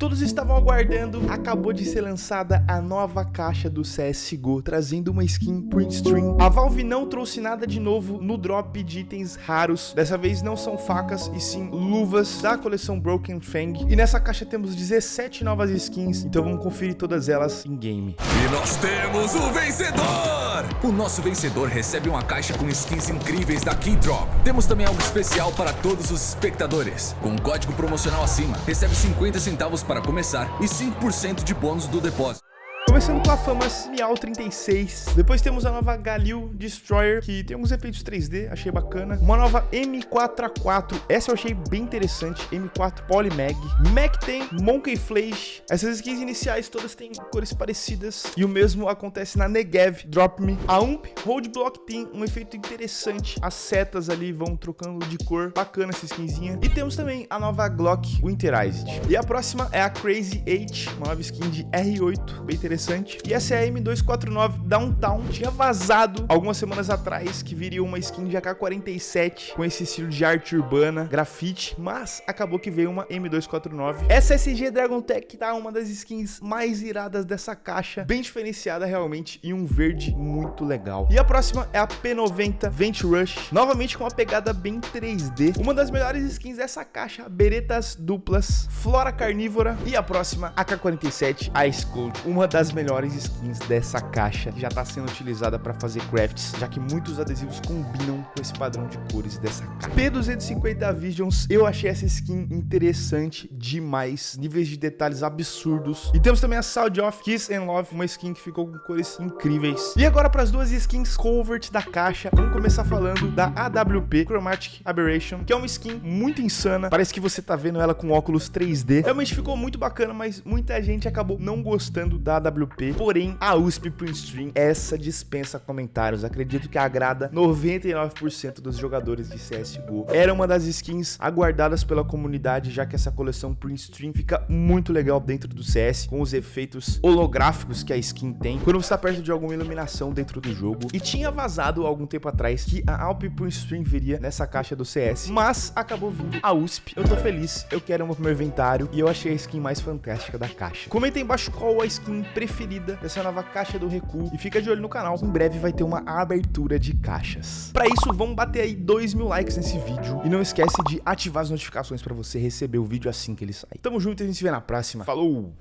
Todos estavam aguardando, acabou de ser lançada a nova caixa do CSGO, trazendo uma skin print stream. A Valve não trouxe nada de novo no drop de itens raros, dessa vez não são facas e sim luvas da coleção Broken Fang. E nessa caixa temos 17 novas skins, então vamos conferir todas elas em game. E nós temos o vencedor! O nosso vencedor recebe uma caixa com skins incríveis da Keydrop. Temos também algo especial para todos os espectadores. Com um código promocional acima, recebe 50 centavos para começar e 5% de bônus do depósito. Começando com a Famas Miau 36. Depois temos a nova Galil Destroyer, que tem alguns efeitos 3D, achei bacana. Uma nova M4A4, essa eu achei bem interessante. M4 Polymag. Mac tem Monkey Flash. Essas skins iniciais todas têm cores parecidas. E o mesmo acontece na Negev Drop Me. A Ump Roadblock tem um efeito interessante. As setas ali vão trocando de cor. Bacana essa skinzinha. E temos também a nova Glock Winterized. E a próxima é a Crazy 8, uma nova skin de R8, bem interessante interessante. E essa é a M249 Downtown. Tinha vazado algumas semanas atrás que viria uma skin de AK-47 com esse estilo de arte urbana, grafite, mas acabou que veio uma M249. Essa SG Dragon Tech tá uma das skins mais iradas dessa caixa, bem diferenciada realmente e um verde muito legal. E a próxima é a P90 Vent Rush, novamente com uma pegada bem 3D. Uma das melhores skins dessa caixa, beretas duplas, flora carnívora e a próxima AK-47 Ice Cold, uma das melhores skins dessa caixa já está sendo utilizada para fazer crafts, já que muitos adesivos combinam com esse padrão de cores dessa caixa. P250 Visions, eu achei essa skin interessante demais, níveis de detalhes absurdos. E temos também a Sound of Kiss and Love, uma skin que ficou com cores incríveis. E agora para as duas skins covert da caixa, vamos começar falando da AWP Chromatic Aberration, que é uma skin muito insana, parece que você tá vendo ela com óculos 3D. Realmente ficou muito bacana, mas muita gente acabou não gostando da AWP AWP, porém a USP Print Stream, essa dispensa comentários, acredito que agrada 99% dos jogadores de CSGO. Era uma das skins aguardadas pela comunidade, já que essa coleção Print Stream fica muito legal dentro do CS, com os efeitos holográficos que a skin tem, quando você está perto de alguma iluminação dentro do jogo. E tinha vazado algum tempo atrás que a Alp Print Stream viria nessa caixa do CS, mas acabou vindo a USP. Eu tô feliz, eu quero pro meu inventário e eu achei a skin mais fantástica da caixa. Comenta aí embaixo qual a skin preferida dessa nova caixa do recuo. E fica de olho no canal, em breve vai ter uma abertura de caixas. Para isso, vamos bater aí 2 mil likes nesse vídeo. E não esquece de ativar as notificações para você receber o vídeo assim que ele sai. Tamo junto e a gente se vê na próxima. Falou!